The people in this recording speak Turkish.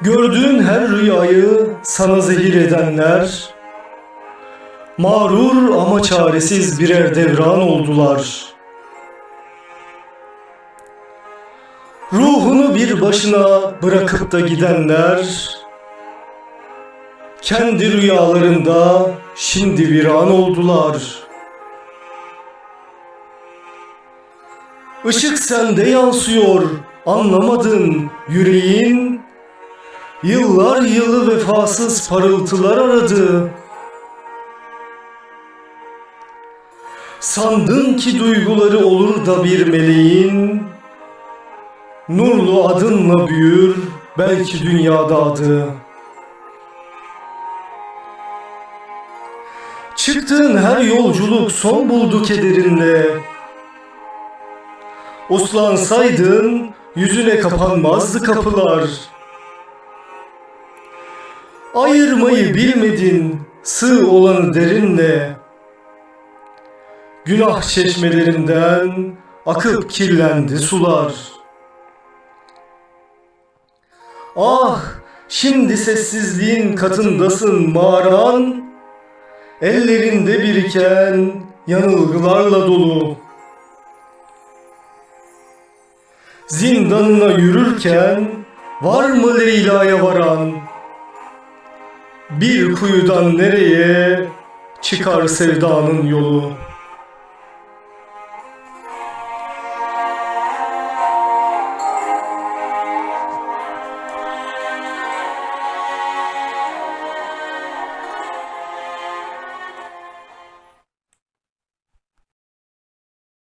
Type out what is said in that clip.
Gördüğün her rüyayı sana zehir edenler, mağrur ama çaresiz birer devran oldular. Ruhunu bir başına bırakıp da gidenler, kendi rüyalarında şimdi viran oldular. Işık sende yansıyor, anlamadın yüreğin, Yıllar yılı vefasız parıltılar aradı. Sandın ki duyguları olur da bir meleğin, Nurlu adınla büyür belki dünyada adı. Çıktığın her yolculuk son buldu kederinle. Uslansaydın yüzüne kapanmazdı kapılar. Ayırmayı bilmedin sığ olanı derinle. Günah çeşmelerinden akıp kirlendi sular. Ah şimdi sessizliğin katındasın mağaran, ellerinde biriken yanılgılarla dolu. Zindanına yürürken var mı Leyla'ya varan? Bir kuyudan nereye çıkar sevdanın yolu?